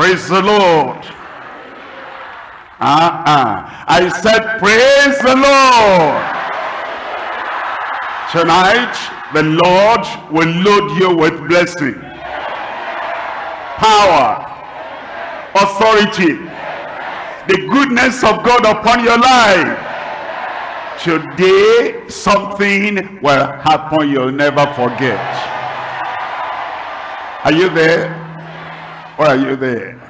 Praise the Lord. Uh-uh. I said, praise the Lord. Tonight, the Lord will load you with blessing, power, authority, the goodness of God upon your life. Today, something will happen you'll never forget. Are you there? Are you there?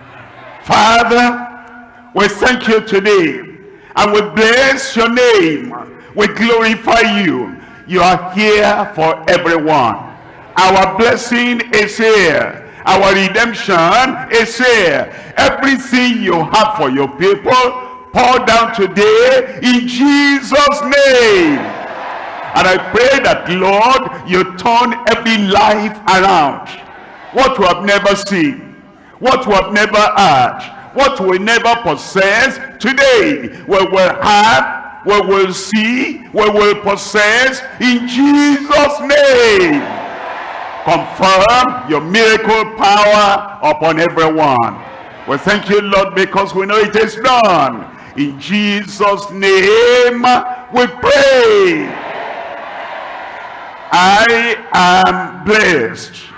Father, we thank you today and we bless your name. We glorify you. You are here for everyone. Our blessing is here. Our redemption is here. Everything you have for your people, pour down today in Jesus' name. And I pray that, Lord, you turn every life around. What we have never seen, what we have never had, what we never possess today we will have we will see we will possess in jesus name. Confirm your miracle power upon everyone. We thank you lord because we know it is done. In jesus name we pray. I am blessed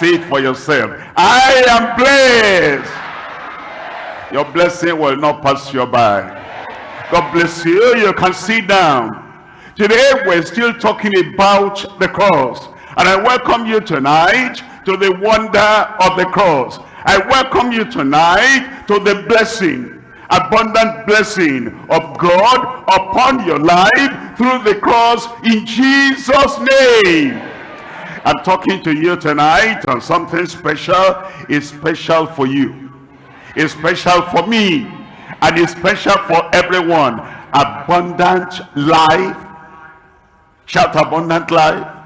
say it for yourself i am blessed your blessing will not pass you by. God bless you. You can sit down. Today we're still talking about the cross. And I welcome you tonight to the wonder of the cross. I welcome you tonight to the blessing, abundant blessing of God upon your life through the cross in Jesus' name. I'm talking to you tonight on something special. Is special for you. Is special for me. And is special for everyone. Abundant life. Shout abundant life.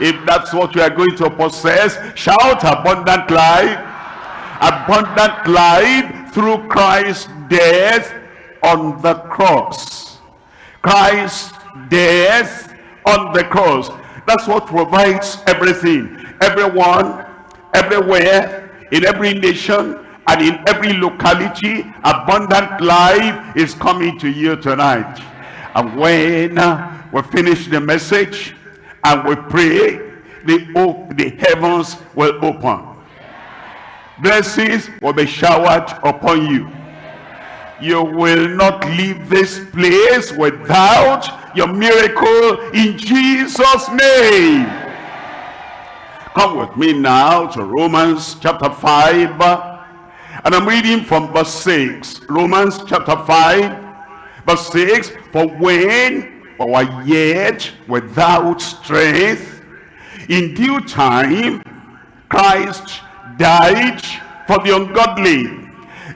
If that's what you are going to possess shout abundant life. Abundant life through Christ's death on the cross. Christ's death on the cross that's what provides everything everyone everywhere in every nation and in every locality. Abundant life is coming to you tonight. And when uh, we finish the message and we pray the, the heavens will open. Blessings will be showered upon you you will not leave this place without your miracle in Jesus name come with me now to Romans chapter 5 and I'm reading from verse 6. Romans chapter 5, verse 6. For when we were yet without strength, in due time, Christ died for the ungodly.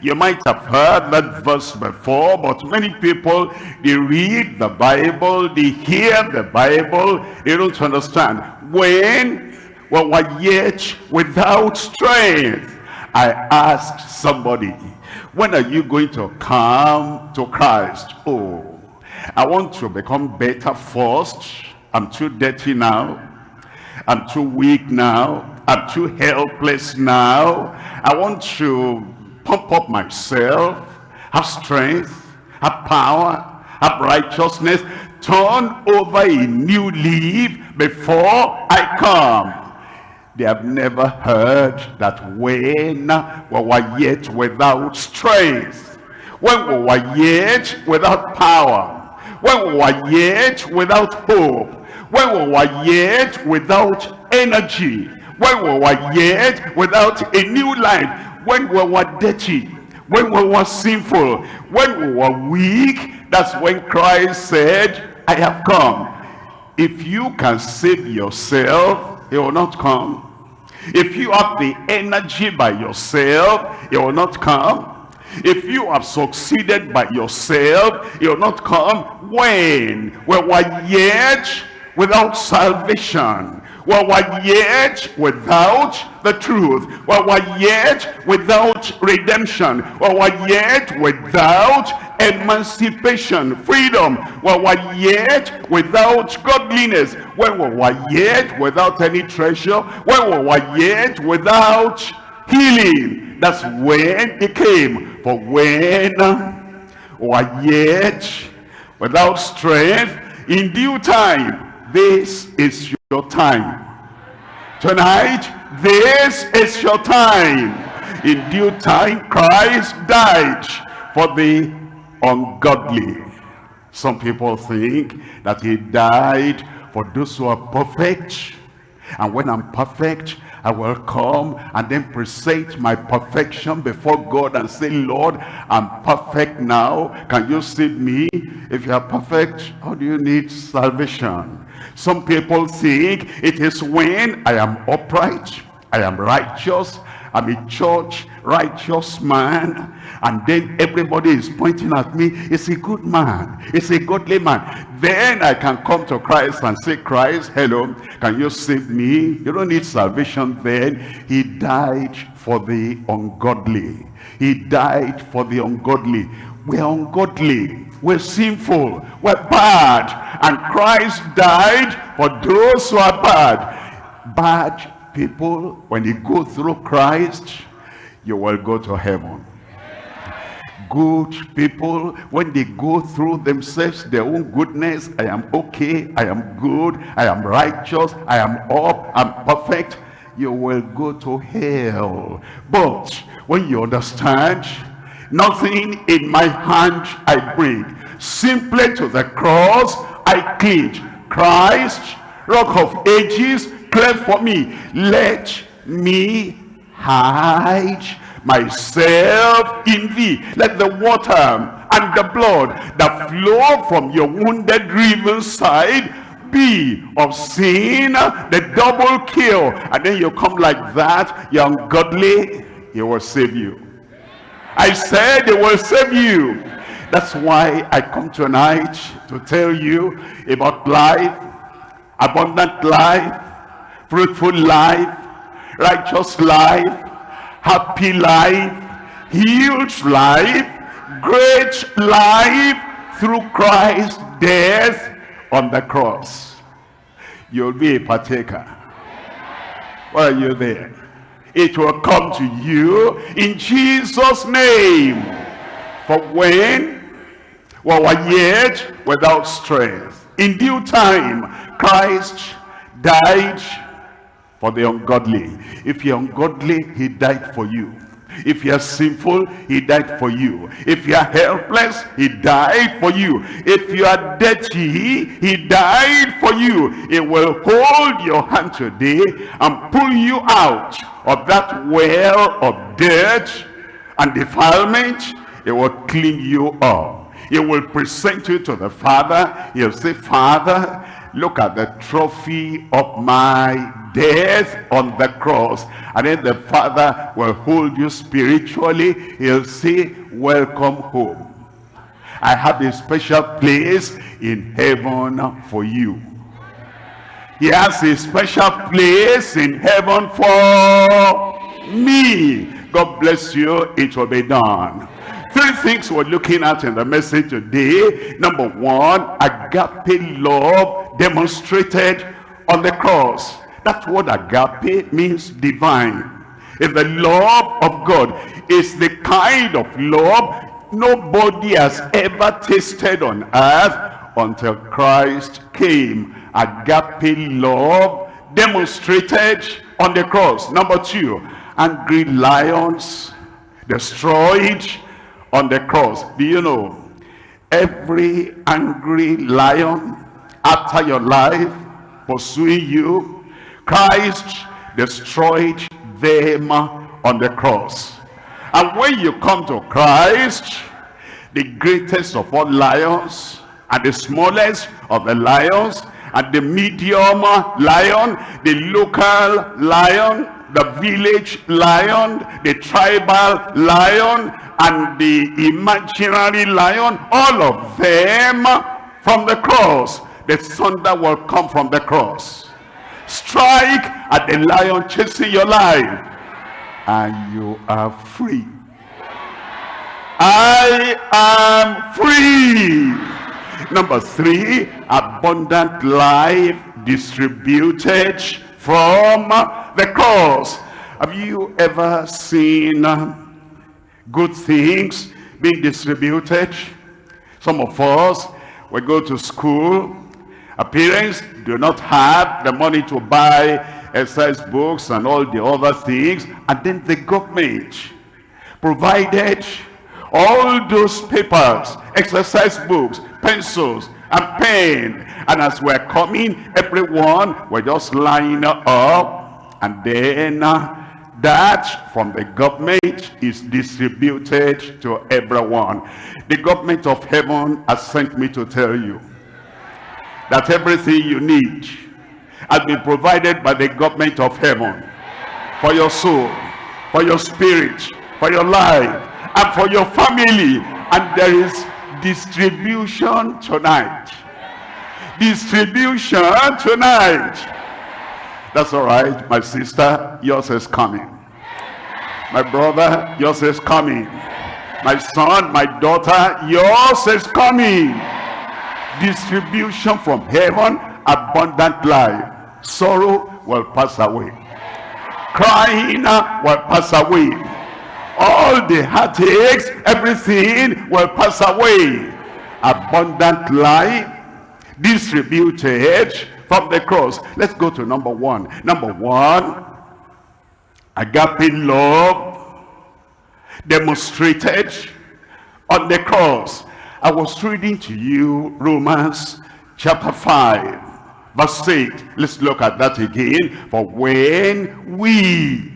You might have heard that verse before, but many people, they read the Bible, they hear the Bible, they don't understand. When we were yet without strength, I asked somebody, when are you going to come to Christ? Oh, I want to become better first. I'm too dirty now. I'm too weak now. I'm too helpless now. I want to pump up myself, have strength, have power, have righteousness, turn over a new leaf before I come. They have never heard that when we were yet without strength, when we were yet without power, when we were yet without hope, when we were yet without energy, when we were yet without a new life, when we were dirty, when we were sinful, when we were weak, that's when Christ said, I have come. If you can save yourself, he will not come. If you have the energy by yourself, it will not come. If you have succeeded by yourself, it will not come. When we were yet without salvation, we were yet without the truth, we were yet without redemption, we were yet without emancipation, freedom, we were yet without godliness, we were yet without any treasure, we were yet without healing. That's when he came. For when we are yet without strength, in due time, this is your time. Tonight, this is your time. In due time, Christ died for the ungodly. Some people think that he died for those who are perfect. And when I'm perfect, I will come and then present my perfection before God and say, Lord, I'm perfect now. Can you save me? If you are perfect, how do you need salvation? Some people think it is when I am upright, I am righteous, I'm a church righteous man and then everybody is pointing at me it's a good man? It's a godly man? Then i can come to christ and say christ hello can you save me? You don't need salvation then. He died for the ungodly. He died for the ungodly. We're ungodly we're sinful we're bad and christ died for those who are bad. Bad people when you go through christ you will go to heaven. Good people when they go through themselves their own goodness i am okay i am good i am righteous i am up i'm perfect you will go to hell. But when you understand nothing in my hand i bring simply to the cross i cling. Christ rock of ages clear for me. Let me hide myself in thee. Let the water and the blood that flow from your wounded riven side be of sin the double kill. And then you come like that you're ungodly he will save you i said they will save you that's why i come tonight to tell you about life abundant life fruitful life righteous life happy life, healed life, great life through Christ's death on the cross. You'll be a partaker. Why are you there? It will come to you in Jesus' name. For when we were yet without strength, in due time, Christ died for the ungodly. If you're ungodly, he died for you. If you're sinful, he died for you. If you're helpless, he died for you. If you are dirty, he died for you. He will hold your hand today and pull you out of that well of dirt and defilement. It will clean you up. He will present you to the Father. He'll say, Father, look at the trophy of my death on the cross. And then the father will hold you spiritually. He'll say welcome home. I have a special place in heaven for you. He has a special place in heaven for me. God bless you it will be done three things we're looking at in the message today. Number one agape love demonstrated on the cross that word agape means divine. If the love of God is the kind of love nobody has ever tasted on earth until Christ came. Agape love demonstrated on the cross. Number two, angry lions destroyed on the cross. Do you know, every angry lion after your life pursuing you Christ destroyed them on the cross. And when you come to Christ, the greatest of all lions and the smallest of the lions and the medium lion, the local lion, the village lion, the tribal lion, and the imaginary lion, all of them from the cross. The thunder will come from the cross. Strike at the lion chasing your life and you are free. I am free. Number three abundant life distributed from the cross. Have you ever seen uh, good things being distributed? Some of us, we go to school, our parents do not have the money to buy exercise books and all the other things, and then the government provided all those papers, exercise books, pencils, and pen. And as we're coming, everyone, we're just lining up. And then uh, that from the government is distributed to everyone. The government of heaven has sent me to tell you that everything you need has been provided by the government of heaven for your soul, for your spirit, for your life, and for your family. And there is distribution tonight. Distribution tonight. That's all right, my sister, yours is coming. My brother, yours is coming. My son, my daughter, yours is coming. Distribution from heaven, abundant life. Sorrow will pass away. Crying uh, will pass away all the heartaches, everything will pass away. Abundant life distributed from the cross. Let's go to number one. Number one, agape love demonstrated on the cross. I was reading to you Romans chapter 5 verse 8. Let's look at that again. For when we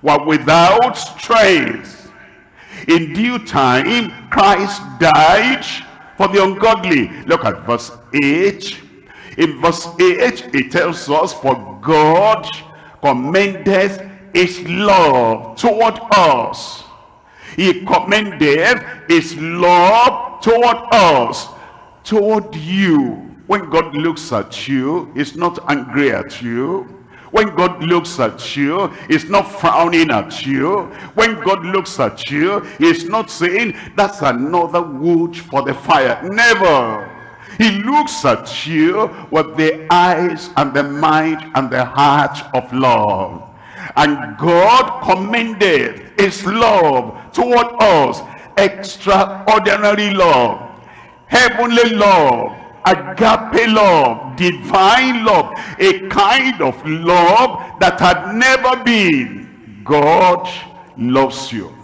were without strength. In due time, Christ died for the ungodly. Look at verse 8. In verse 8, it tells us, For God commendeth his love toward us. He commended his love toward us, toward you. When God looks at you, he's not angry at you. When God looks at you, he's not frowning at you. When God looks at you, he's not saying, that's another wood for the fire. Never. He looks at you with the eyes and the mind and the heart of love. And God commended his love toward us, extraordinary love, heavenly love, agape love, divine love, a kind of love that had never been. God loves you.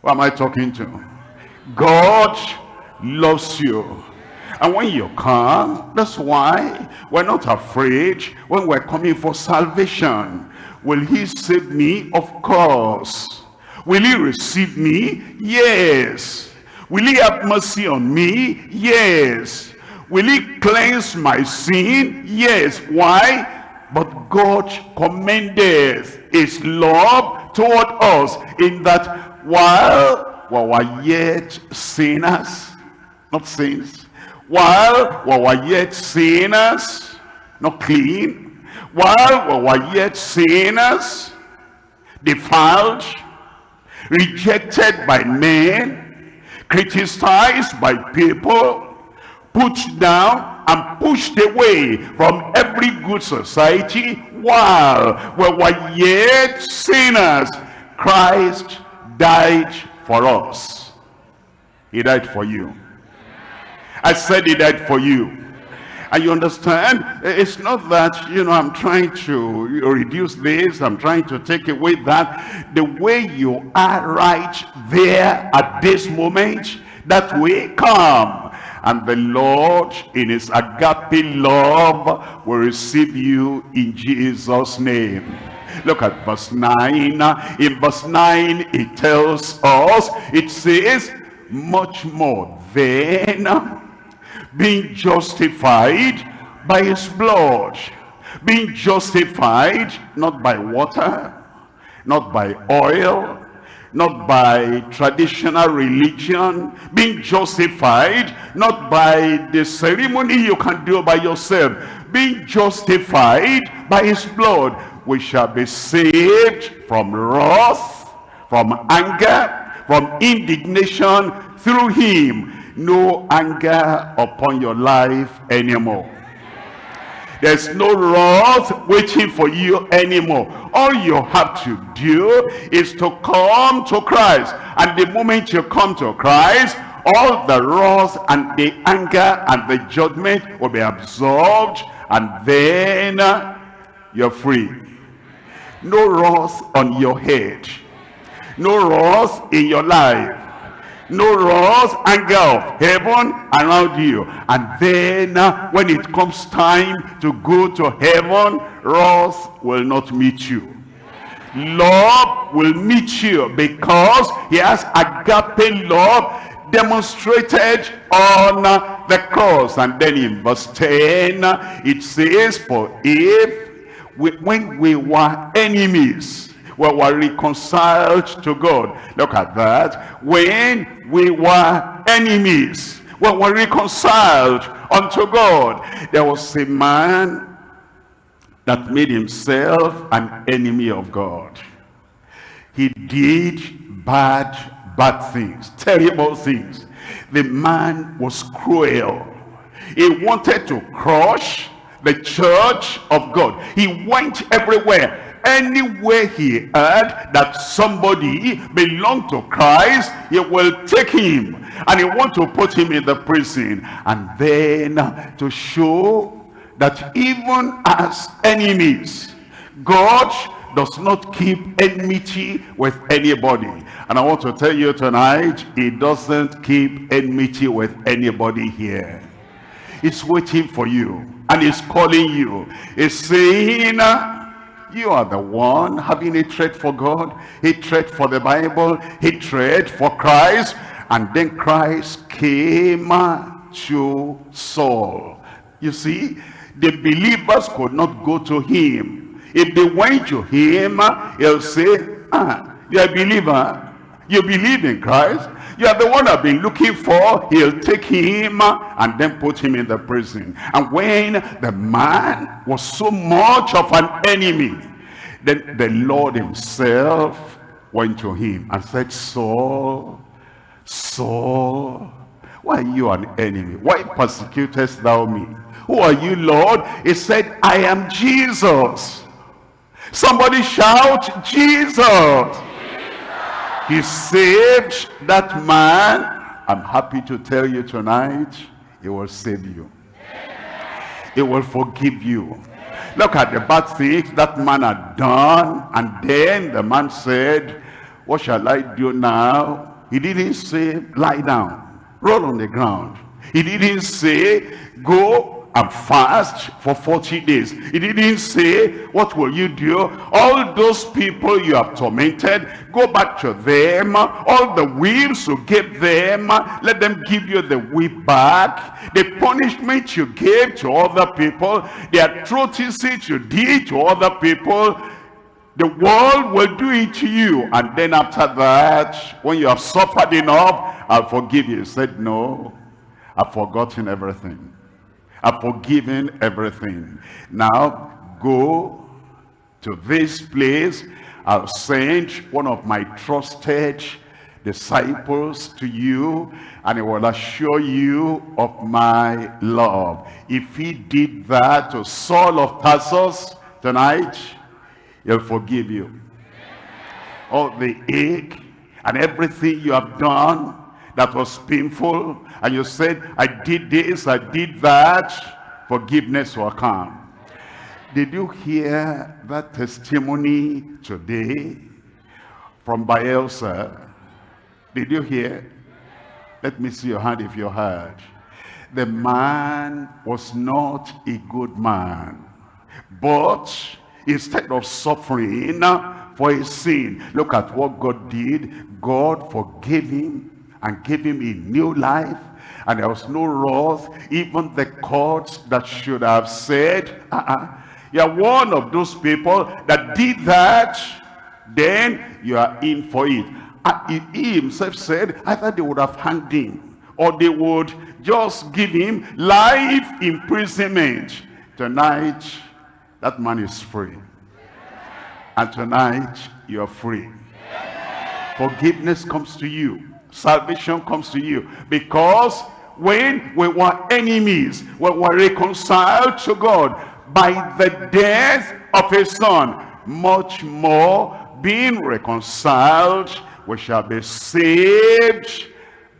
What am I talking to? God loves you. And when you come, that's why we're not afraid when we're coming for salvation. Will he save me? Of course. Will he receive me? Yes. Will he have mercy on me? Yes. Will he cleanse my sin? Yes. Why? But God commendeth his love toward us in that while we were yet sinners, not saints, while we were yet sinners, not clean, while we were yet sinners, defiled, rejected by men, criticized by people, put down and pushed away from every good society. While we were yet sinners. Christ died for us. He died for you. I said he died for you. And you understand, it's not that, you know, I'm trying to reduce this, I'm trying to take away that. The way you are right there at this moment, that way come. And the Lord, in his agape love, will receive you in Jesus' name. Look at verse 9. In verse 9, it tells us, it says, much more then being justified by his blood. Being justified not by water not by oil not by traditional religion. Being justified not by the ceremony you can do by yourself. Being justified by his blood. We shall be saved from wrath from anger from indignation through him no anger upon your life anymore There's no wrath waiting for you anymore. All you have to do is to come to Christ. And the moment you come to Christ, all the wrath and the anger and the judgment will be absorbed. And then uh, you're free. No wrath on your head. No wrath in your life no wrath, anger of heaven around you. And then uh, when it comes time to go to heaven, wrath will not meet you. Love will meet you because he has agape love demonstrated on uh, the cross. And then in verse 10, it says, For if we, when we were enemies, we were reconciled to God. Look at that. When we were enemies, we were reconciled unto God. There was a man that made himself an enemy of God. He did bad, bad things, terrible things. The man was cruel. He wanted to crush the church of God. He went everywhere anywhere he heard that somebody belonged to Christ, he will take him and he want to put him in the prison. And then to show that even as enemies, God does not keep enmity with anybody. And I want to tell you tonight, he doesn't keep enmity with anybody here. He's waiting for you and he's calling you. He's saying, you are the one having hatred for God, hatred for the Bible, hatred for Christ. And then Christ came to Saul. You see, the believers could not go to him. If they went to him, he'll say, ah, you're a believer. You believe in Christ. You are the one I've been looking for. He'll take him and then put him in the prison. And when the man was so much of an enemy, then the Lord himself went to him and said, Saul, Saul, why are you an enemy? Why persecutest thou me? Who are you, Lord? He said, I am Jesus. Somebody shout, Jesus. He saved that man. I'm happy to tell you tonight, he will save you. He will forgive you. Look at the bad things that man had done. And then the man said, what shall I do now? He didn't say, lie down, roll on the ground. He didn't say, go and fast for 40 days. He didn't say, what will you do? All those people you have tormented, go back to them. All the whips you gave them, let them give you the whip back. The punishment you gave to other people, the atrocities you did to other people, the world will do it to you. And then after that, when you have suffered enough, I'll forgive you. He said, no, I've forgotten everything. I've forgiven everything. Now go to this place. I'll send one of my trusted disciples to you and he will assure you of my love. If he did that to Saul of Tarsus tonight, he'll forgive you. All the ache and everything you have done that was painful. And you said I did this I did that. Forgiveness will come. Did you hear that testimony today from Bielsa did you hear? Let me see your hand if you heard. The man was not a good man. But instead of suffering for his sin look at what God did. God forgave him and gave him a new life. And there was no wrath even the courts that should have said uh -uh, you're one of those people that did that then you are in for it. And he himself said either they would have hanged him or they would just give him life imprisonment. Tonight that man is free. And tonight you are free. Forgiveness comes to you salvation comes to you because when we were enemies we were reconciled to God by the death of his son, much more being reconciled, we shall be saved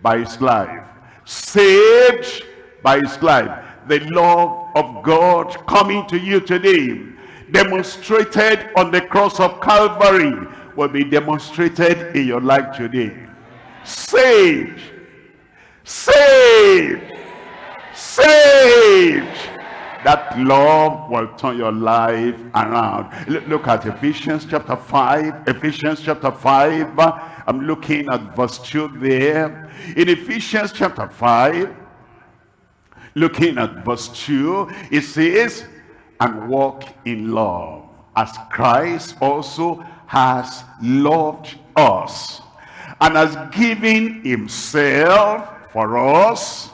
by his life. Saved by his life. The love of God coming to you today, demonstrated on the cross of Calvary, will be demonstrated in your life today. Saved. Saved. Saved that love will turn your life around. Look at ephesians chapter 5 ephesians chapter 5 i'm looking at verse 2 there. In ephesians chapter 5 looking at verse 2 it says and walk in love as christ also has loved us and has given himself for us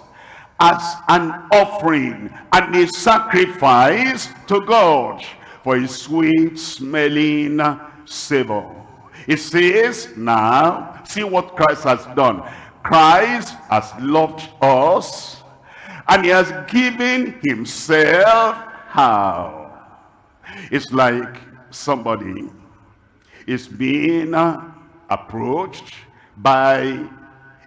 as an offering and a sacrifice to God for a sweet smelling savor. It says now, see what Christ has done. Christ has loved us and he has given himself how? It's like somebody is being approached by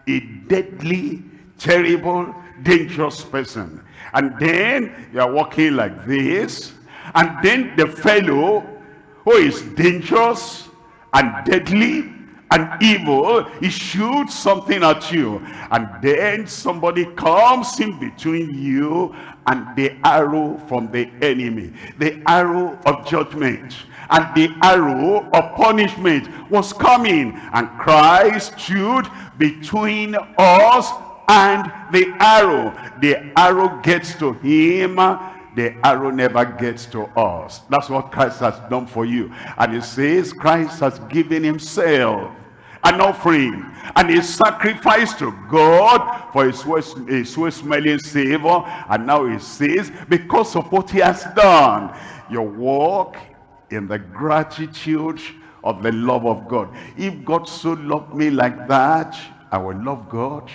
a deadly, terrible, dangerous person. And then you are walking like this. And then the fellow who is dangerous and deadly and evil, he shoots something at you. And then somebody comes in between you and the arrow from the enemy. The arrow of judgment and the arrow of punishment was coming. And Christ stood between us and the arrow. The arrow gets to him, the arrow never gets to us. That's what Christ has done for you. And he says Christ has given himself an offering and a sacrifice to God for his sweet smelling savor. And now he says, because of what he has done, your walk in the gratitude of the love of God. If God so loved me like that, I will love God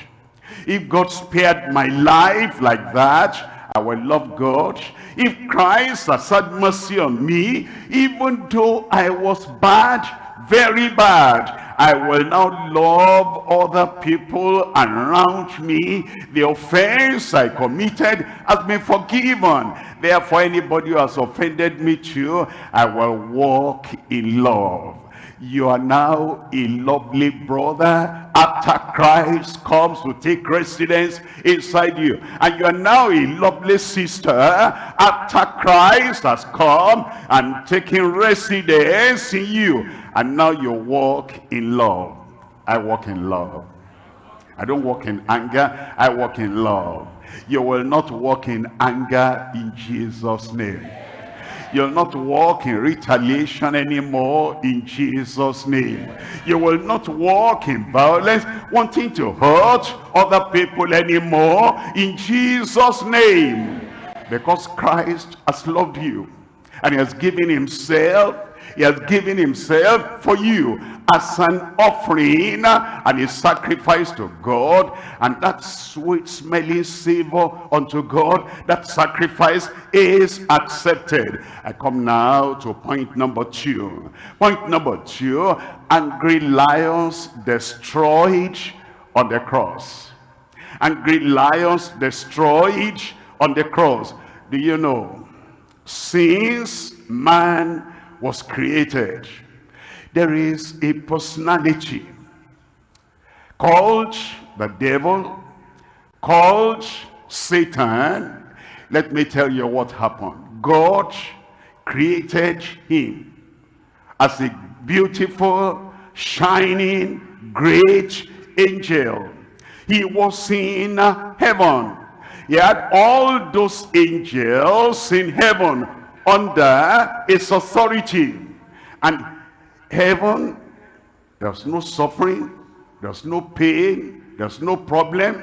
if God spared my life like that, I will love God. If Christ has had mercy on me, even though I was bad, very bad, I will now love other people around me. The offense I committed has been forgiven. Therefore, anybody who has offended me too, I will walk in love you are now a lovely brother after Christ comes to take residence inside you. And you are now a lovely sister after Christ has come and taken residence in you. And now you walk in love. I walk in love. I don't walk in anger, I walk in love. You will not walk in anger in Jesus' name. You'll not walk in retaliation anymore in Jesus' name. You will not walk in violence, wanting to hurt other people anymore in Jesus' name. Because Christ has loved you and he has given himself he has given himself for you as an offering and a sacrifice to God. And that sweet smelling savor unto God, that sacrifice is accepted. I come now to point number two. Point number two, angry lions destroyed on the cross. Angry lions destroyed on the cross. Do you know? Since man was created, there is a personality called the devil, called Satan. Let me tell you what happened. God created him as a beautiful, shining, great angel. He was in heaven. He had all those angels in heaven under its authority. And heaven, there's no suffering, there's no pain, there's no problem.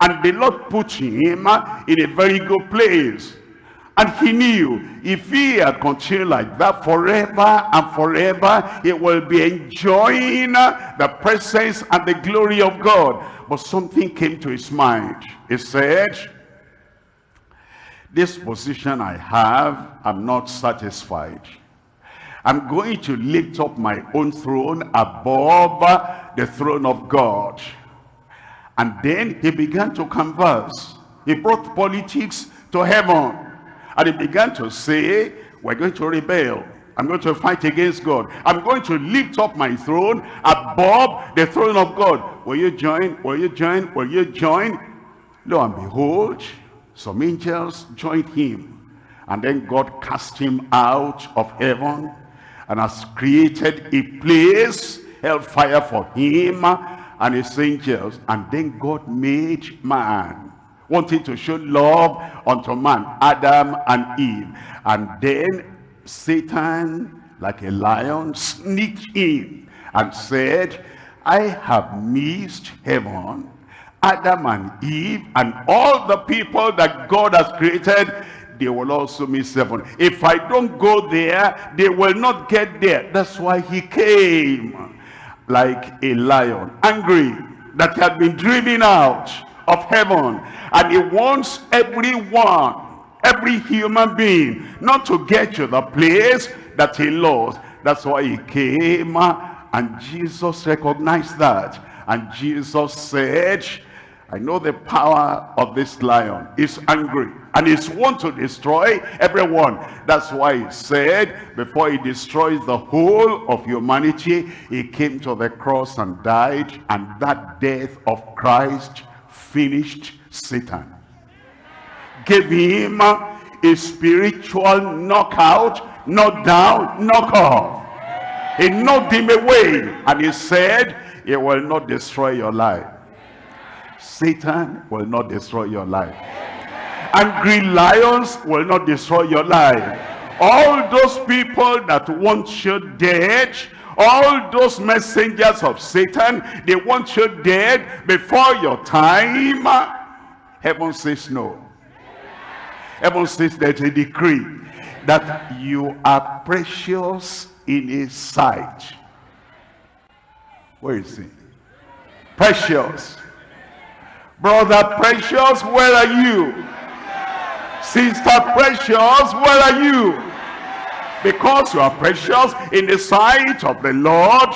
And the Lord put him in a very good place. And he knew if he had continued like that forever and forever, he will be enjoying the presence and the glory of God. But something came to his mind. He said, this position I have, I'm not satisfied. I'm going to lift up my own throne above the throne of God. And then he began to converse. He brought politics to heaven. And he began to say, we're going to rebel. I'm going to fight against God. I'm going to lift up my throne above the throne of God. Will you join? Will you join? Will you join? Lo and behold, some angels joined him. And then God cast him out of heaven and has created a place, hellfire for him and his angels. And then God made man, wanting to show love unto man, Adam and Eve. And then Satan, like a lion, sneaked in and said, I have missed heaven, Adam and Eve, and all the people that God has created, they will also miss heaven. If I don't go there, they will not get there. That's why he came like a lion, angry that he had been driven out of heaven. And he wants everyone every human being not to get to the place that he lost that's why he came and jesus recognized that and jesus said i know the power of this lion is angry and he's want to destroy everyone that's why he said before he destroys the whole of humanity he came to the cross and died and that death of christ finished satan gave him a spiritual knockout, knock down, knock off. He knocked him away and he said, he will not destroy your life. Satan will not destroy your life. Angry lions will not destroy your life. All those people that want you dead, all those messengers of Satan, they want you dead before your time. Heaven says no. Heaven says there's a decree that you are precious in his sight. Where is he? Precious. Brother precious, where are you? Sister precious, where are you? Because you are precious in the sight of the Lord,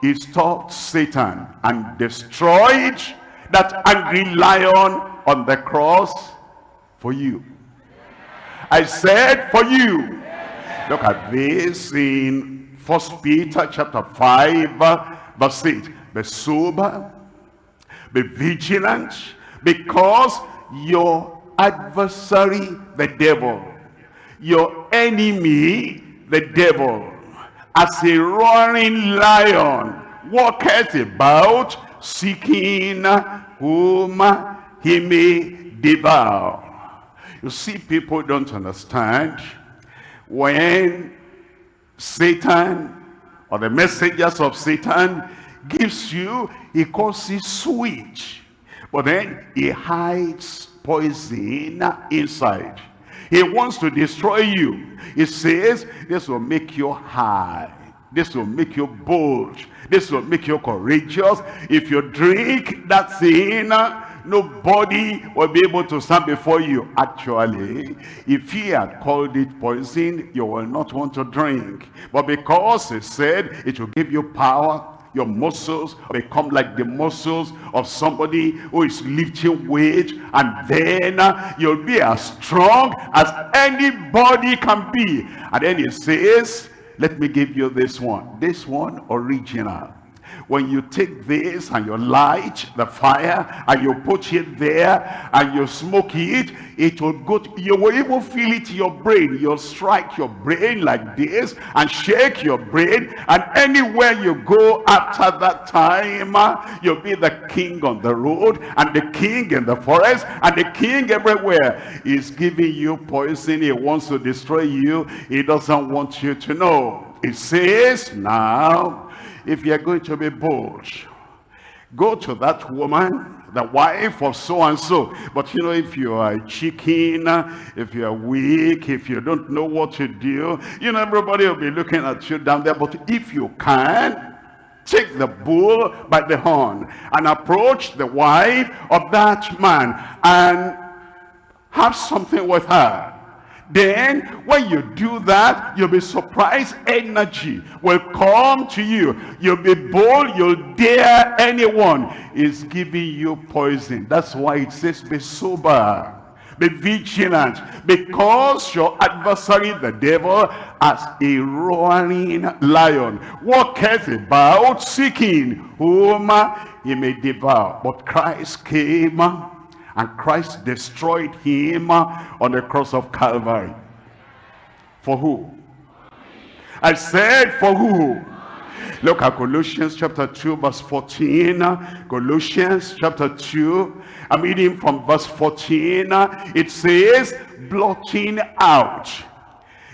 he stopped Satan and destroyed that angry lion on the cross for you. I said for you. Look at this in First Peter chapter 5 verse 8. Be sober, be vigilant, because your adversary, the devil, your enemy, the devil, as a roaring lion, walketh about, seeking whom he may devour. You see, people don't understand when Satan or the messengers of Satan gives you, he calls it sweet. But then he hides poison inside. He wants to destroy you. He says, this will make you high. This will make you bold. This will make you courageous. If you drink that thing, nobody will be able to stand before you. Actually, if he had called it poison, you will not want to drink. But because he said it will give you power, your muscles become like the muscles of somebody who is lifting weight and then uh, you'll be as strong as anybody can be. And then he says let me give you this one. This one original when you take this and you light the fire and you put it there and you smoke it it will go to, you will even feel it in your brain. You'll strike your brain like this and shake your brain. And anywhere you go after that time you'll be the king on the road and the king in the forest and the king everywhere. Is giving you poison. He wants to destroy you. He doesn't want you to know. It says now if you're going to be bold, go to that woman, the wife of so-and-so. But you know, if you are chicken, if you are weak, if you don't know what to do, you know, everybody will be looking at you down there. But if you can, take the bull by the horn and approach the wife of that man and have something with her. Then when you do that, you'll be surprised energy will come to you. You'll be bold, you'll dare anyone. Is giving you poison. That's why it says be sober. Be vigilant because your adversary the devil as a roaring lion walketh about seeking whom he may devour. But Christ came and Christ destroyed him on the cross of Calvary. For who? I said for who? Look at Colossians chapter 2 verse 14. Colossians chapter 2. I'm reading from verse 14. It says, blotting out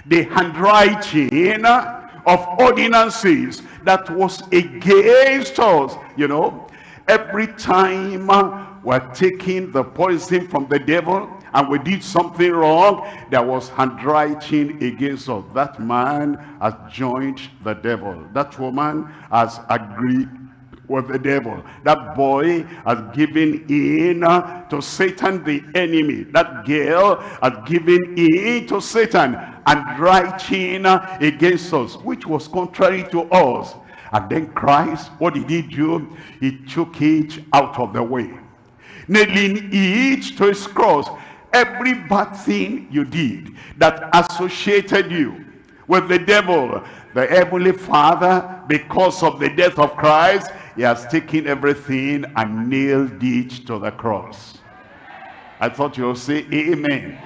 the handwriting of ordinances that was against us. You know, every time we're taking the poison from the devil and we did something wrong, there was handwriting against us. That man has joined the devil. That woman has agreed with the devil. That boy has given in to Satan the enemy. That girl has given in to Satan and writing against us, which was contrary to us. And then Christ, what did he do? He took it out of the way nailing each to his cross every bad thing you did that associated you with the devil the heavenly father because of the death of christ he has taken everything and nailed it to the cross. I thought you'll say amen.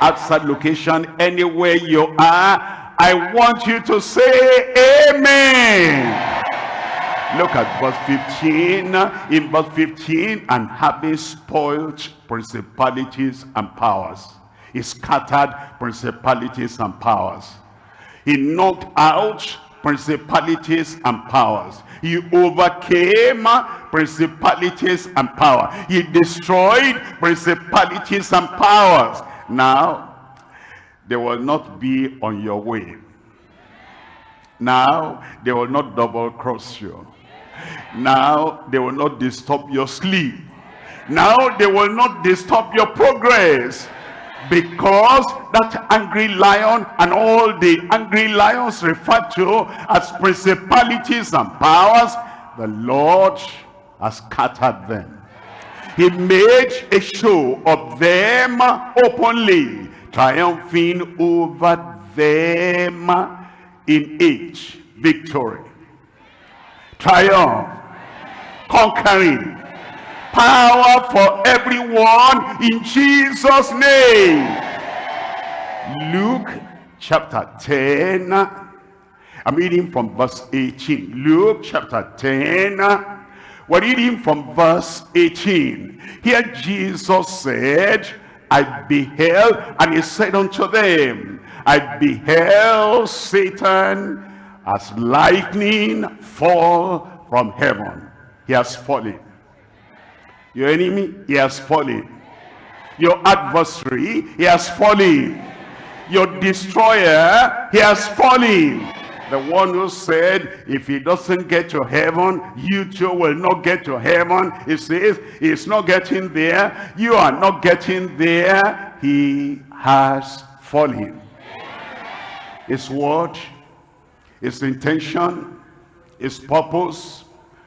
Outside location anywhere you are. I want you to say amen Look at verse 15. In verse 15, and having spoiled principalities and powers. He scattered principalities and powers. He knocked out principalities and powers. He overcame principalities and power. He destroyed principalities and powers. Now, they will not be on your way. Now, they will not double cross you. Now they will not disturb your sleep. Now they will not disturb your progress. Because that angry lion and all the angry lions referred to as principalities and powers, the Lord has scattered them. He made a show of them openly, triumphing over them in each victory triumph, conquering, power for everyone in Jesus' name. Luke chapter 10, I'm reading from verse 18. Luke chapter 10, we're reading from verse 18. Here Jesus said, I beheld, and he said unto them, I beheld Satan as lightning fall from heaven. He has fallen. Your enemy, he has fallen. Your adversary, he has fallen. Your destroyer, he has fallen. The one who said, if he doesn't get to heaven, you too will not get to heaven. He says, he's not getting there. You are not getting there. He has fallen. His word his intention, his purpose,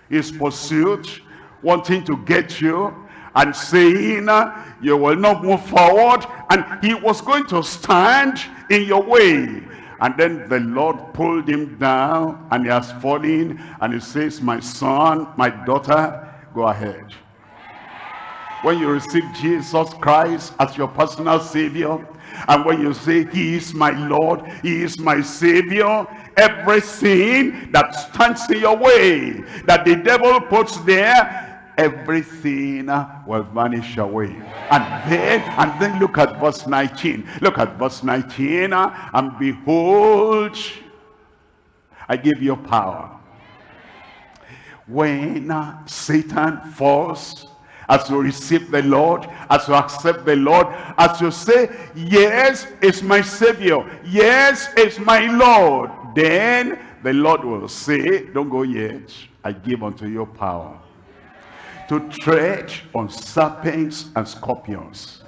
his pursuit, wanting to get you and saying uh, you will not move forward and he was going to stand in your way. And then the Lord pulled him down and he has fallen and he says my son my daughter go ahead. When you receive Jesus Christ as your personal savior and when you say he is my Lord he is my savior everything that stands in your way that the devil puts there everything will vanish away. And then and then look at verse 19 look at verse 19 uh, and behold i give you power. When uh, satan falls as you receive the Lord, as you accept the Lord, as you say, yes, it's my Savior, yes, it's my Lord, then the Lord will say, don't go yet, I give unto you power to tread on serpents and scorpions.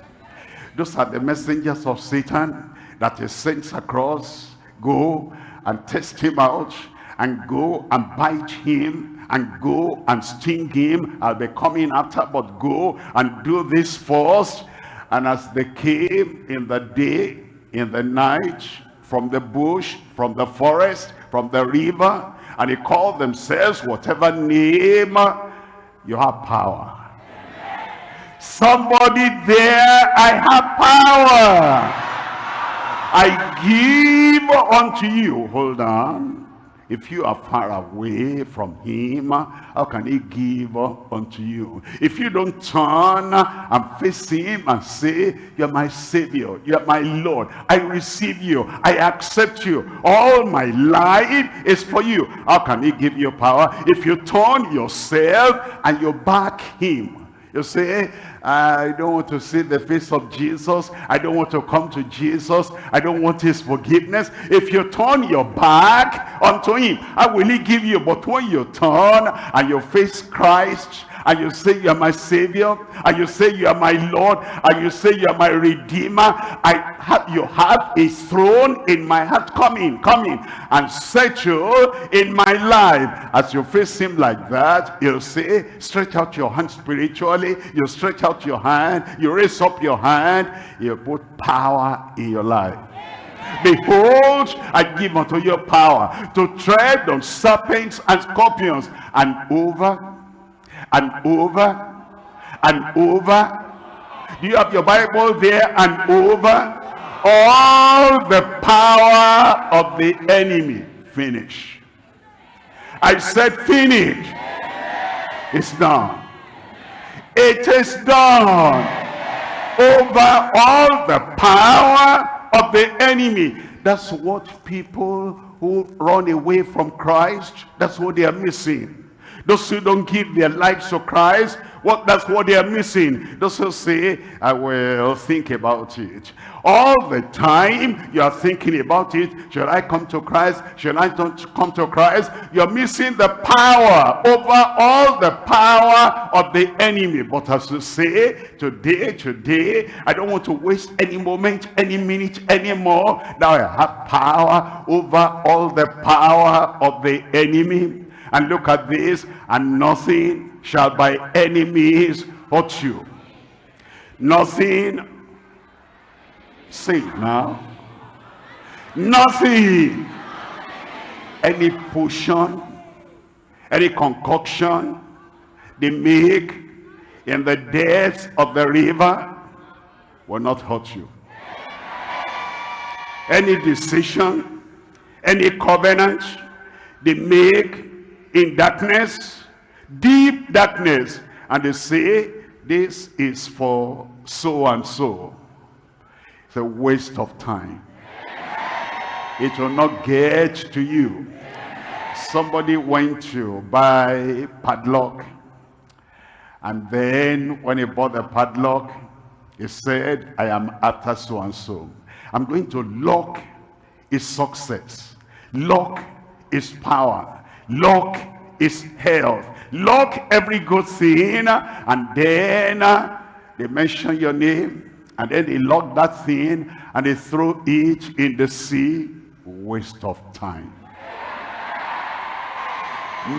Those are the messengers of Satan that he sends across. Go and test him out and go and bite him and go and sting him. I'll be coming after, but go and do this first. And as they came in the day, in the night, from the bush, from the forest, from the river, and they called themselves whatever name, you have power. Somebody there, I have power. I give unto you. Hold on. If you are far away from him, how can he give unto you? If you don't turn and face him and say, you're my savior, you're my Lord, I receive you, I accept you, all my life is for you. How can he give you power? If you turn yourself and you back him, you say, I don't want to see the face of Jesus. I don't want to come to Jesus. I don't want his forgiveness. If you turn your back unto him, I will he give you. But when you turn and you face Christ, and you say you are my savior and you say you are my lord and you say you are my redeemer. I have you have a throne in my heart. Come in come in and settle in my life. As you face him like that you'll say stretch out your hand spiritually. You stretch out your hand. You raise up your hand. You put power in your life. Behold, I give unto you power to tread on serpents and scorpions and over and over and over. Do you have your Bible there and over? All the power of the enemy. Finish. I said finish. It's done. It is done. Over all the power of the enemy. That's what people who run away from Christ, that's what they are missing. Those who don't give their lives to Christ, what that's what they are missing. Those who say, I will think about it. All the time you are thinking about it. Shall I come to Christ? Shall I don't come to Christ? You're missing the power over all the power of the enemy. But as you say, today, today, I don't want to waste any moment, any minute anymore. Now I have power over all the power of the enemy and look at this, and nothing shall by any means hurt you. Nothing, say now, nothing, any potion, any concoction they make in the depths of the river will not hurt you. Any decision, any covenant they make in darkness, deep darkness. And they say, this is for so and so. It's a waste of time. It will not get to you. Somebody went to buy padlock. And then when he bought the padlock, he said, I am after so and so. I'm going to lock his success, lock his power, lock is health lock every good thing and then uh, they mention your name and then they lock that thing and they throw it in the sea. Waste of time.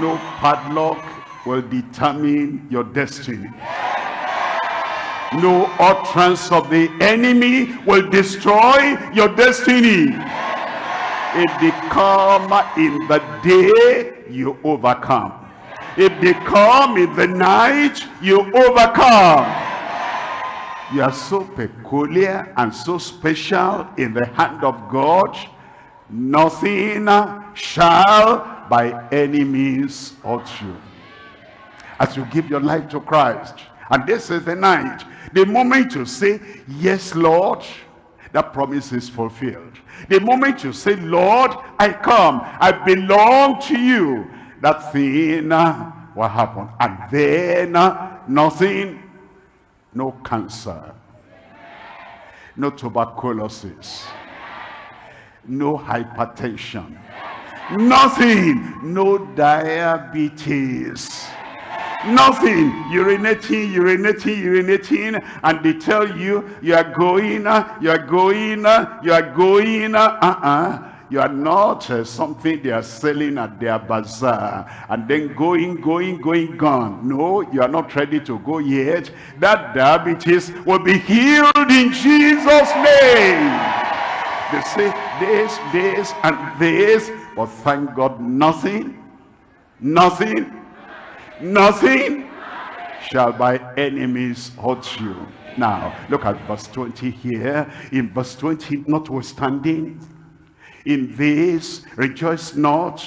No padlock will determine your destiny. No utterance of the enemy will destroy your destiny. It they come in the day, you overcome. If they come in the night, you overcome. You are so peculiar and so special in the hand of God. Nothing shall by any means hurt you. As you give your life to Christ. And this is the night. The moment you say, yes, Lord, that promise is fulfilled. The moment you say, Lord, I come, I belong to you, that thing uh, will happen. And then uh, nothing, no cancer, no tuberculosis, no hypertension, nothing, no diabetes, Nothing. Urinating, urinating, urinating. And they tell you, you are going, uh, you are going, uh, you are going. Uh-uh. You are not uh, something they are selling at their bazaar and then going, going, going, gone. No, you are not ready to go yet. That diabetes will be healed in Jesus' name. They say this, this, and this, but thank God nothing, nothing, nothing shall by enemies hurt you. Now, look at verse 20 here. In verse 20, notwithstanding, in this rejoice not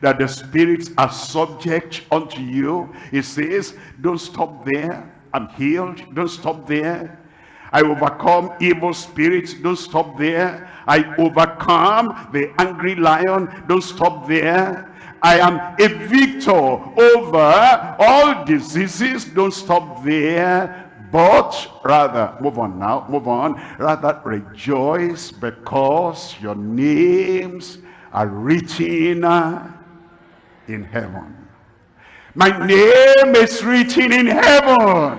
that the spirits are subject unto you. He says, don't stop there. I'm healed. Don't stop there. I overcome evil spirits. Don't stop there. I overcome the angry lion. Don't stop there. I am a victor over eh, all diseases. Don't stop there. But rather, move on now, move on. Rather rejoice because your names are written eh, in heaven. My name is written in heaven.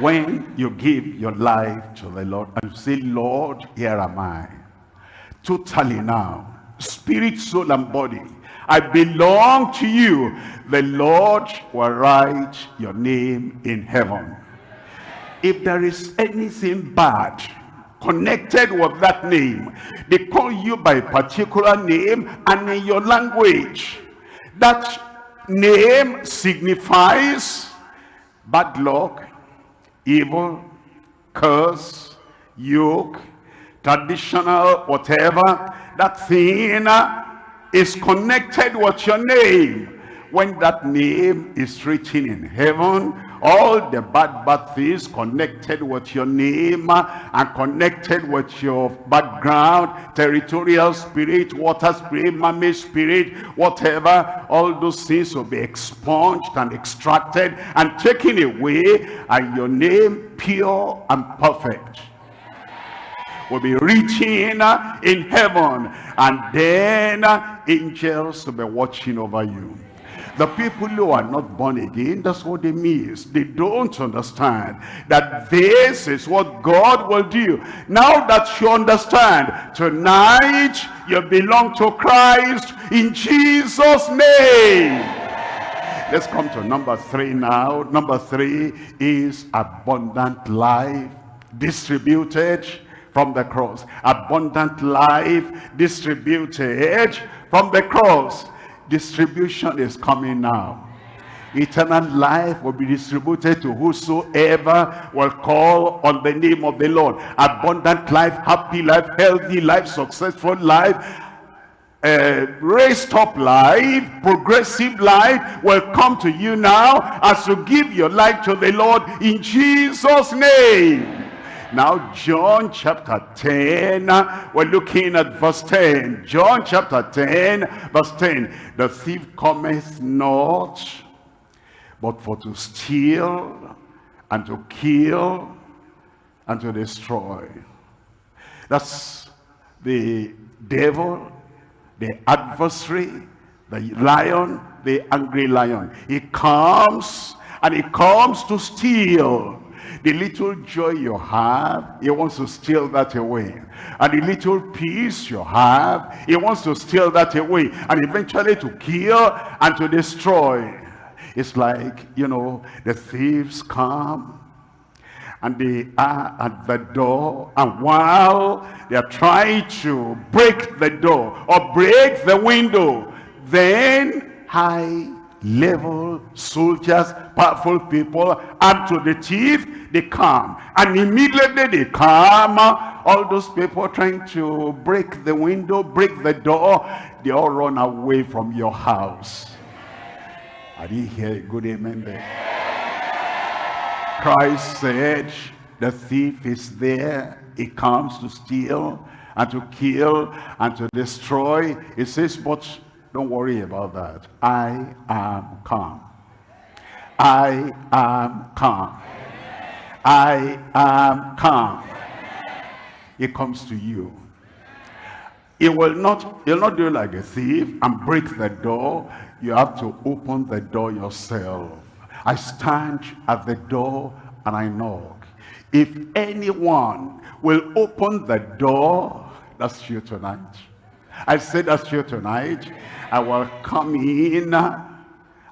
When you give your life to the Lord and say, Lord, here am I. Totally now, spirit, soul, and body. I belong to you. The Lord will write your name in heaven. If there is anything bad connected with that name, they call you by a particular name and in your language. That name signifies bad luck, evil, curse, yoke, traditional, whatever. That thing uh, is connected with your name. When that name is written in heaven, all the bad bad things connected with your name uh, and connected with your background territorial spirit water spirit mammy spirit whatever all those things will be expunged and extracted and taken away and your name pure and perfect will be reaching in heaven and then angels will be watching over you. The people who are not born again that's what they miss. They don't understand that this is what god will do. Now that you understand tonight you belong to christ in jesus name. Let's come to number three now. Number three is abundant life distributed from the cross. Abundant life distributed from the cross. Distribution is coming now. Eternal life will be distributed to whosoever will call on the name of the Lord. Abundant life, happy life, healthy life, successful life, uh, raised up life, progressive life will come to you now as you give your life to the Lord in Jesus' name. Now, John chapter 10, we're looking at verse 10. John chapter 10, verse 10. The thief cometh not, but for to steal, and to kill, and to destroy. That's the devil, the adversary, the lion, the angry lion. He comes, and he comes to steal, the little joy you have, he wants to steal that away. And the little peace you have, he wants to steal that away. And eventually to kill and to destroy. It's like, you know, the thieves come and they are at the door and while they are trying to break the door or break the window then high level soldiers powerful people and to the thief they come. And immediately they come. All those people trying to break the window break the door they all run away from your house. I didn't hear a good amen there christ said the thief is there. He comes to steal and to kill and to destroy. He says but don't worry about that i am calm. i am calm. I am calm. It comes to you. It will not, he'll not do like a thief and break the door. You have to open the door yourself. I stand at the door and I knock. If anyone will open the door, that's you tonight. I said that's you tonight. I will come in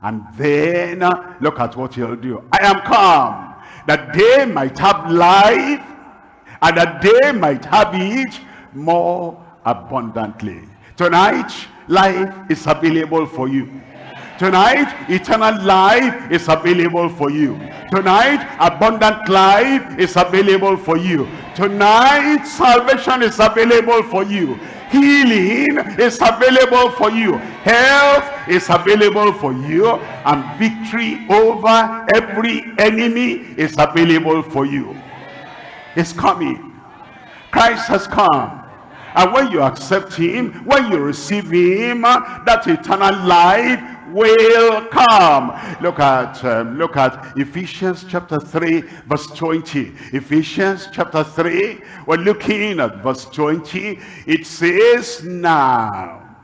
and then look at what he'll do. I am come that they might have life and that they might have it more abundantly. Tonight, life is available for you. Tonight, eternal life is available for you. Tonight, abundant life is available for you. Tonight, salvation is available for you. Healing is available for you. Health is available for you. And victory over every enemy is available for you. It's coming. Christ has come. And when you accept him, when you receive him, that eternal life will come. Look at um, look at Ephesians chapter 3 verse 20. Ephesians chapter 3, we're looking at verse 20. It says now,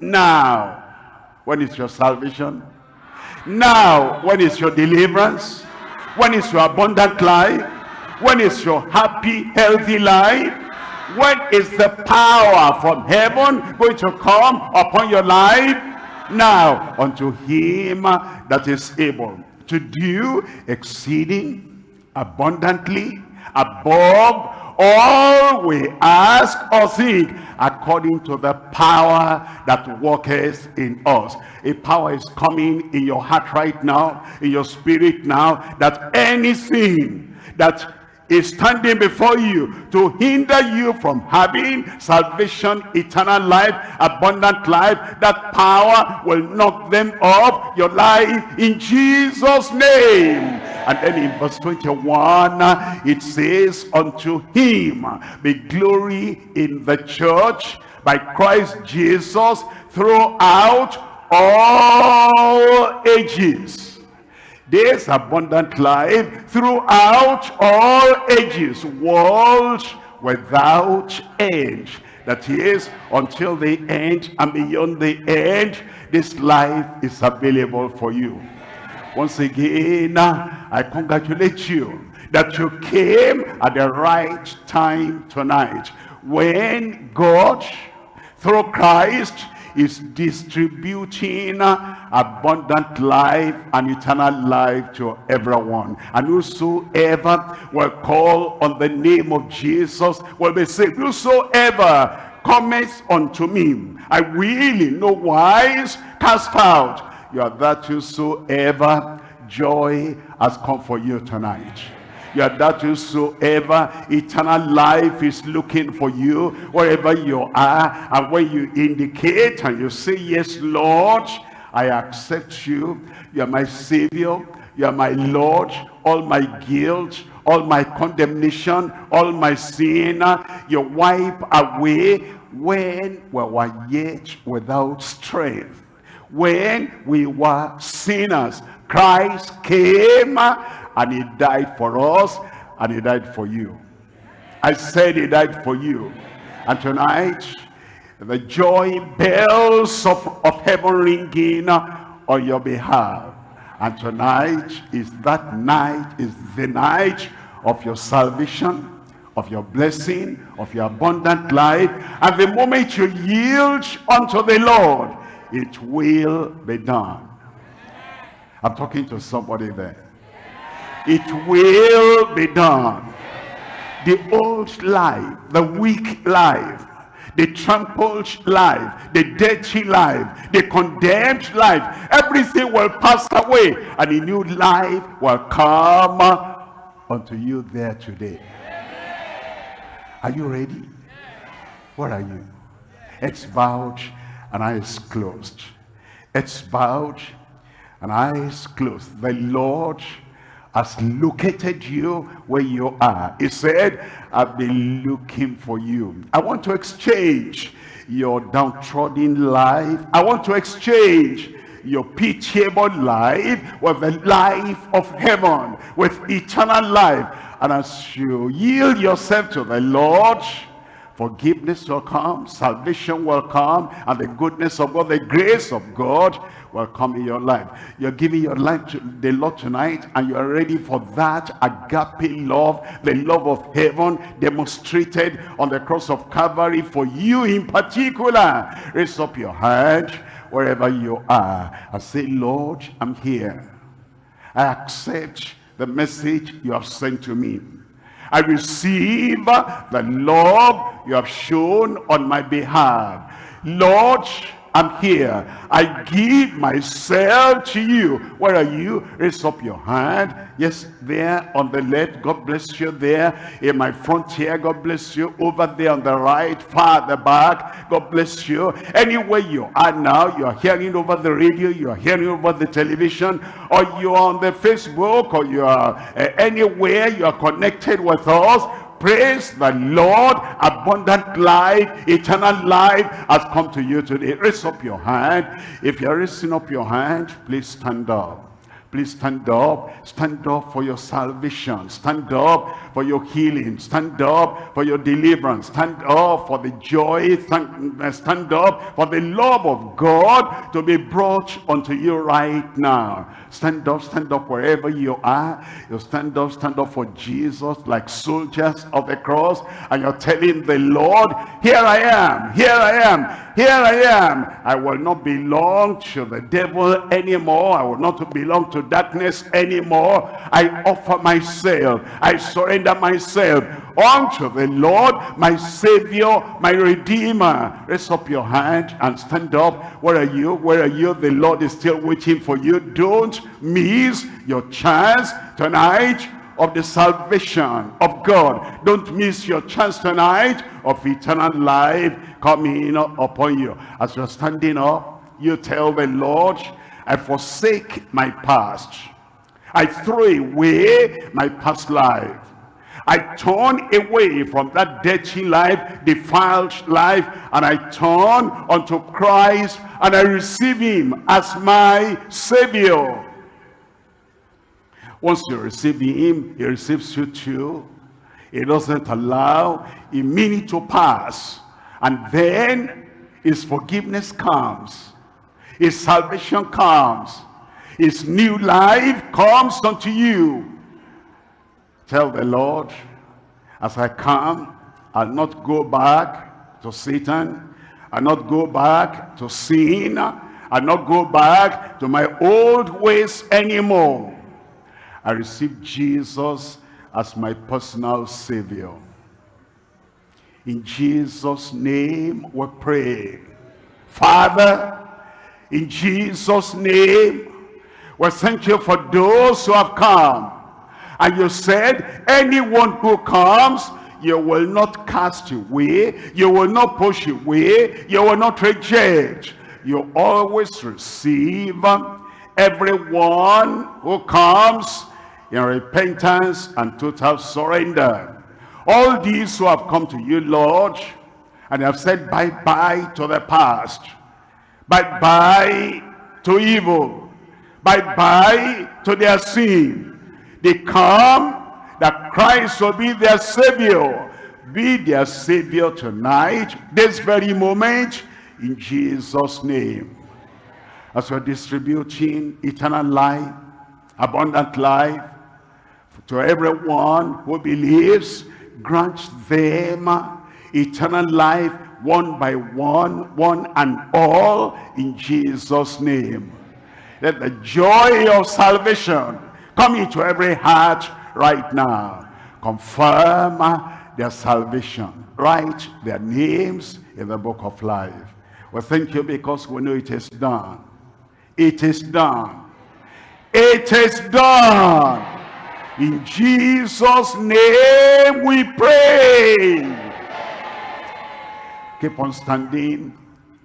now, when is your salvation? Now, when is your deliverance? When is your abundant life? When is your happy, healthy life? When is the power from heaven going to come upon your life? Now unto him that is able to do exceeding abundantly above all we ask or think according to the power that worketh in us. A power is coming in your heart right now in your spirit now that anything that is standing before you to hinder you from having salvation, eternal life, abundant life. That power will knock them off your life in Jesus' name. And then in verse 21, it says, Unto him be glory in the church by Christ Jesus throughout all ages this abundant life throughout all ages, world without end. That is, until the end and beyond the end, this life is available for you. Once again, uh, I congratulate you that you came at the right time tonight. When God, through Christ, is distributing abundant life and eternal life to everyone. And whosoever will call on the name of Jesus will be saved. Whosoever cometh unto me, I will in no wise cast out. You are that whosoever joy has come for you tonight are that whosoever eternal life is looking for you wherever you are and when you indicate and you say yes lord i accept you. You are my savior. You are my lord. All my guilt all my condemnation all my sin you wipe away when we were yet without strength. When we were sinners christ came and he died for us and he died for you. I said he died for you. And tonight the joy bells of, of heaven ringing on your behalf. And tonight is that night is the night of your salvation of your blessing of your abundant life. And the moment you yield unto the lord it will be done. I'm talking to somebody there it will be done. The old life, the weak life, the trampled life, the dirty life, the condemned life, everything will pass away and a new life will come unto you there today. Are you ready? What are you? It's bowed and eyes closed. It's bowed and eyes closed. The Lord has located you where you are. He said, I've been looking for you. I want to exchange your downtrodden life. I want to exchange your pitiable life with the life of heaven, with eternal life. And as you yield yourself to the Lord, forgiveness will come, salvation will come, and the goodness of God, the grace of God will come in your life. You're giving your life to the Lord tonight, and you are ready for that agape love, the love of heaven demonstrated on the cross of Calvary for you in particular. Raise up your hand wherever you are and say, Lord, I'm here. I accept the message you have sent to me. I receive the love you have shown on my behalf. Lord, I'm here. I give myself to you. Where are you? Raise up your hand. Yes, there on the left. God bless you there. In my front here, God bless you. Over there on the right, far at the back, God bless you. Anywhere you are now, you are hearing over the radio, you are hearing over the television, or you are on the Facebook, or you are uh, anywhere you are connected with us Praise the Lord. Abundant life, eternal life has come to you today. Raise up your hand. If you're raising up your hand, please stand up. Please stand up. Stand up for your salvation. Stand up for your healing. Stand up for your deliverance. Stand up for the joy. Uh, stand up for the love of God to be brought unto you right now. Stand up, stand up wherever you are. You stand up, stand up for Jesus like soldiers of the cross. And you're telling the Lord, here I am, here I am, here I am. I will not belong to the devil anymore. I will not belong to darkness anymore. I offer myself. I surrender myself unto the Lord, my Savior, my Redeemer. Raise up your hand and stand up. Where are you? Where are you? The Lord is still waiting for you. Don't miss your chance tonight of the salvation of God. Don't miss your chance tonight of eternal life coming upon you. As you're standing up, you tell the Lord, I forsake my past. I throw away my past life. I turn away from that dirty life, defiled life, and I turn unto Christ, and I receive him as my Savior. Once you receive him, he receives you too. He doesn't allow a minute to pass. And then his forgiveness comes. His salvation comes. His new life comes unto you. Tell the Lord, as I come, I'll not go back to Satan. I'll not go back to sin. I'll not go back to my old ways anymore. I receive Jesus as my personal Savior. In Jesus' name we pray. Father, in Jesus' name, we thank you for those who have come. And you said, anyone who comes, you will not cast away, you will not push away, you will not reject. You always receive everyone who comes in repentance and total surrender. All these who have come to you, Lord, and have said bye-bye to the past, Bye-bye to evil. Bye-bye to their sin. They come that Christ will be their Savior. Be their Savior tonight, this very moment, in Jesus' name. As we're distributing eternal life, abundant life, to everyone who believes, grant them eternal life one by one, one and all, in Jesus' name. Let the joy of salvation come into every heart right now. Confirm uh, their salvation. Write their names in the book of life. Well, thank you because we know it is done. It is done. It is done. In Jesus' name we pray. Keep on standing.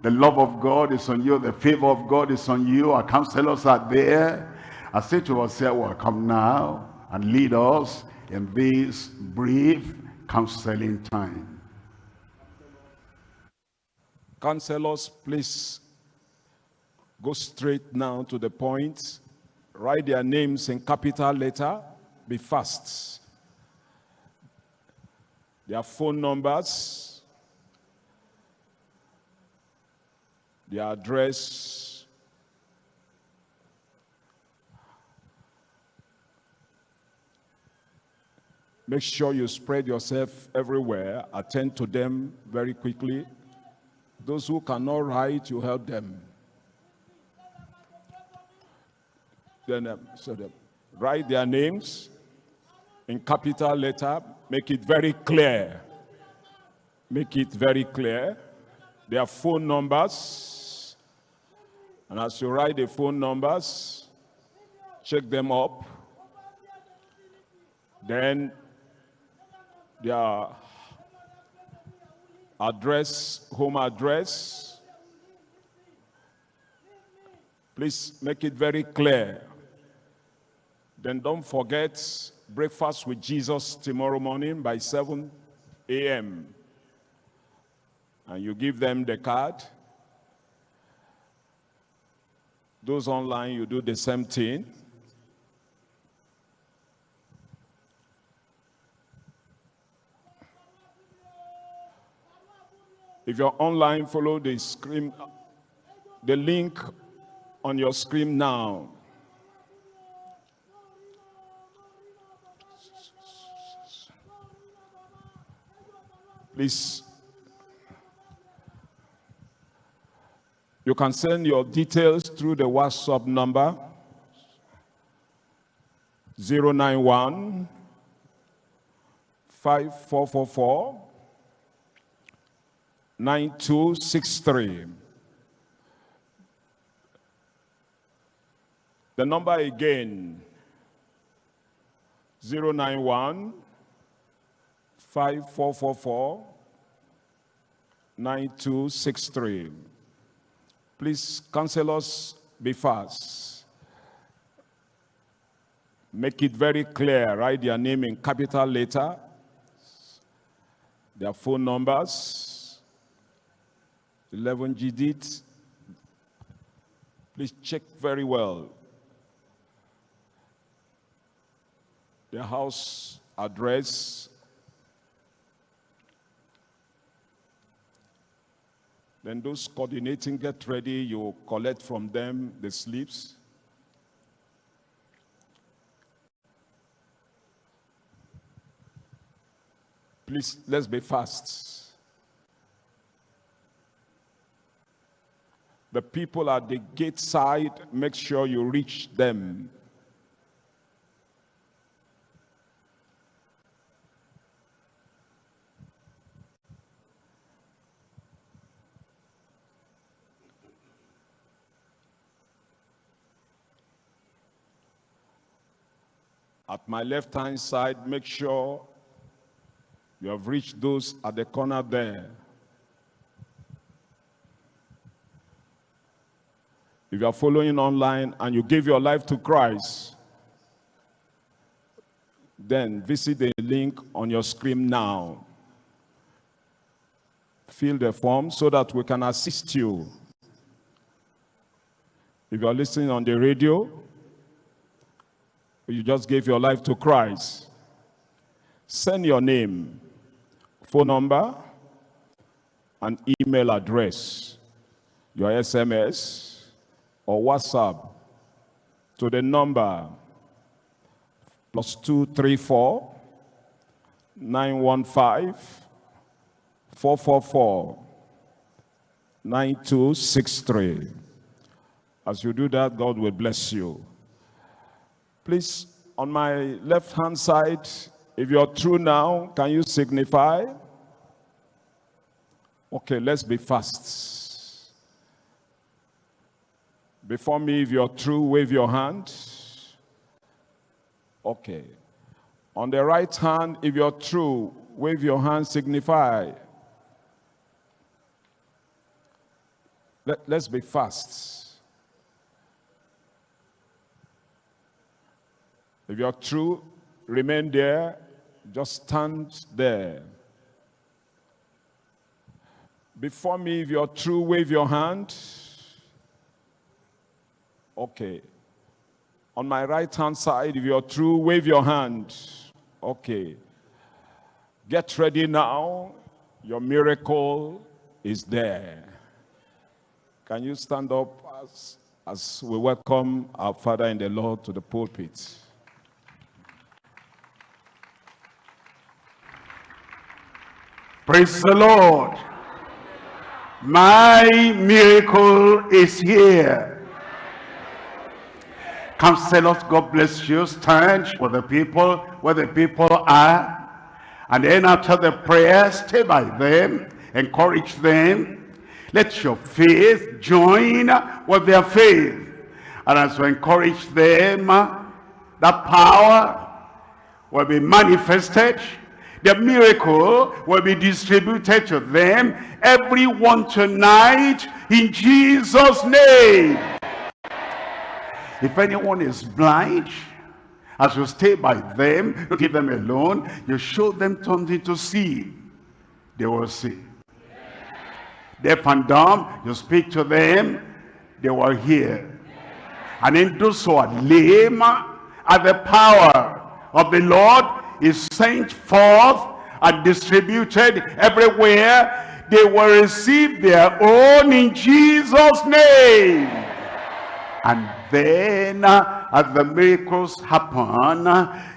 The love of God is on you. The favor of God is on you. Our counselors are there. I say to yourself, well, come now and lead us in this brief counseling time. Counselors, please go straight now to the point. Write their names in capital letter. Be fast. Their phone numbers, their address, Make sure you spread yourself everywhere. Attend to them very quickly. Those who cannot write, you help them. Then, um, so they write their names in capital letter. Make it very clear. Make it very clear. Their phone numbers. And as you write the phone numbers, check them up. Then their address, home address. Please make it very clear. Then don't forget breakfast with Jesus tomorrow morning by 7 a.m. And you give them the card. Those online, you do the same thing. If you're online, follow the screen, the link on your screen now. Please, you can send your details through the WhatsApp number 091 5444 9263. The number again, 091 5444 9263. Please, counselors, be fast. Make it very clear. Write their name in capital letter, their phone numbers, 11 GDIT. Please check very well. The house address. Then those coordinating, get ready. You collect from them the slips. Please, let's be fast. The people at the gate side, make sure you reach them. At my left-hand side, make sure you have reached those at the corner there. If you are following online and you give your life to Christ, then visit the link on your screen now. Fill the form so that we can assist you. If you are listening on the radio, you just gave your life to Christ, send your name, phone number, and email address, your SMS, or WhatsApp to the number plus 234 915 444 9263. As you do that, God will bless you. Please, on my left-hand side, if you're through now, can you signify? Okay, let's be fast. Before me, if you're through, wave your hand. Okay. On the right hand, if you're through, wave your hand, signify. Let, let's be fast. If you're true, remain there. Just stand there. Before me, if you're true, wave your hand. Okay. On my right hand side, if you're through, wave your hand. Okay. Get ready now. Your miracle is there. Can you stand up as, as we welcome our Father in the Lord to the pulpit? Praise the Lord. My miracle is here. Counselors, God bless you. Stand with the people where the people are. And then after the prayer, stay by them. Encourage them. Let your faith join with their faith. And as you encourage them, that power will be manifested the miracle will be distributed to them, everyone tonight, in Jesus' name. If anyone is blind, as you stay by them, you keep them alone, you show them something to see, they will see. Deaf and dumb, you speak to them, they will hear. And in those who are lame, at the power of the Lord is sent forth and distributed everywhere, they will receive their own in Jesus' name. And then, uh, as the miracles happen,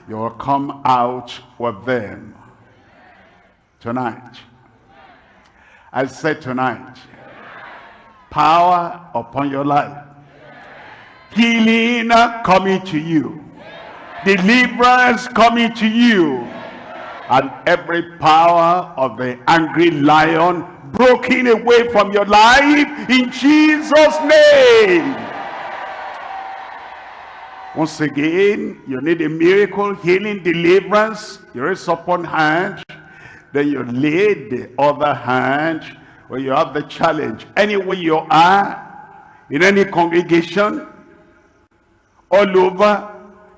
you will come out with them. Tonight. I said tonight. Power upon your life. Healing coming to you deliverance coming to you and every power of the angry lion broken away from your life in Jesus name once again you need a miracle healing deliverance. You raise up one hand. Then you lay the other hand where you have the challenge. Anywhere you are in any congregation all over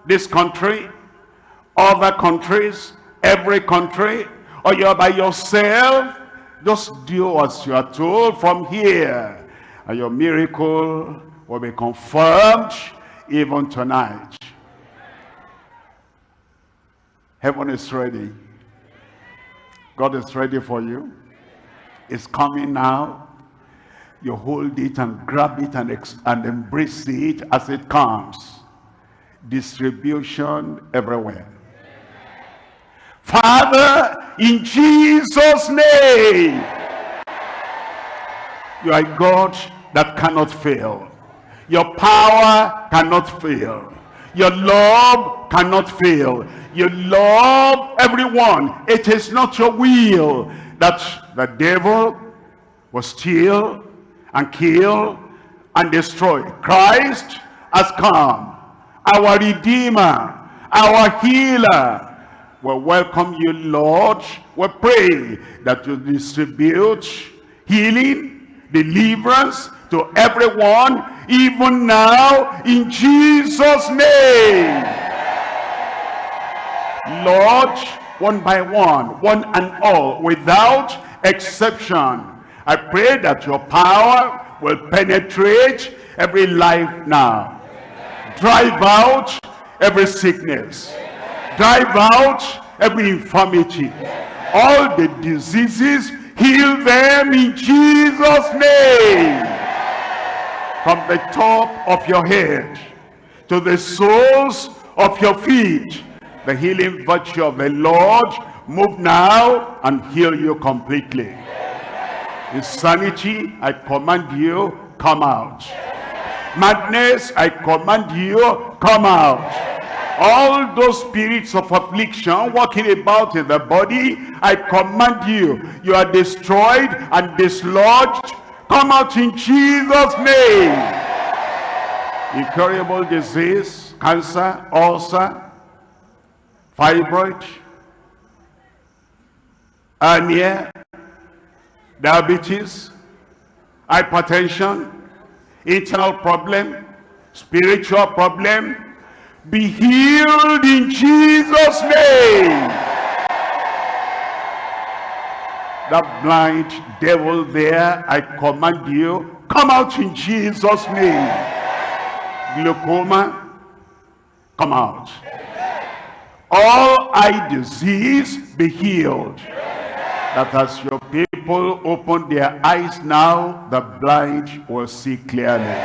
this country, other countries, every country, or you're by yourself, just do as you are told from here. And your miracle will be confirmed even tonight. Heaven is ready. God is ready for you. It's coming now. You hold it and grab it and, and embrace it as it comes distribution everywhere. Father, in Jesus' name, you are God that cannot fail. Your power cannot fail. Your love cannot fail. You love everyone. It is not your will that the devil will steal and kill and destroy. Christ has come our Redeemer, our Healer. We welcome you, Lord. We pray that you distribute healing, deliverance to everyone, even now, in Jesus' name. Lord, one by one, one and all, without exception, I pray that your power will penetrate every life now. Drive out every sickness. Drive out every infirmity. All the diseases heal them in jesus name from the top of your head to the soles of your feet. The healing virtue of the lord move now and heal you completely. Insanity i command you come out. Madness i command you come out. All those spirits of affliction walking about in the body i command you you are destroyed and dislodged come out in jesus name incurable disease cancer ulcer fibroid hernia diabetes hypertension internal problem, spiritual problem, be healed in Jesus' name. That blind devil there, I command you, come out in Jesus' name. Glaucoma, come out. All eye disease, be healed. That as your people open their eyes now, the blind will see clearly.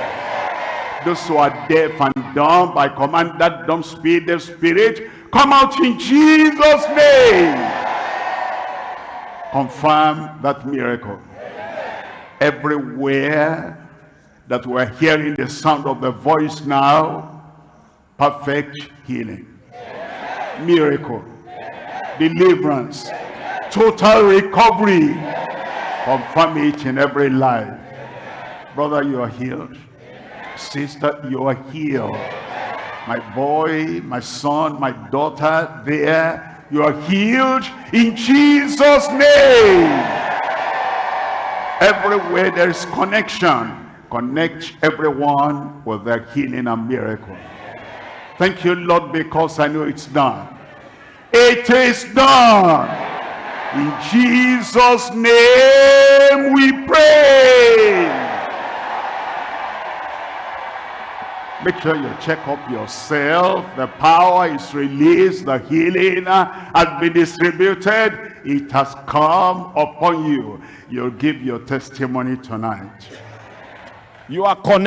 Those who are deaf and dumb, I command that dumb spirit, spirit, come out in Jesus' name. Confirm that miracle. Everywhere that we're hearing the sound of the voice now, perfect healing, miracle, deliverance, total recovery. Confirm it in every life. Brother, you are healed. Sister, you are healed. My boy, my son, my daughter, there, you are healed in Jesus' name. Everywhere there is connection, connect everyone with their healing and miracle. Thank you, Lord, because I know it's done. It is done. In Jesus' name we pray. Make sure you check up yourself. The power is released. The healing has been distributed. It has come upon you. You'll give your testimony tonight. You are connected.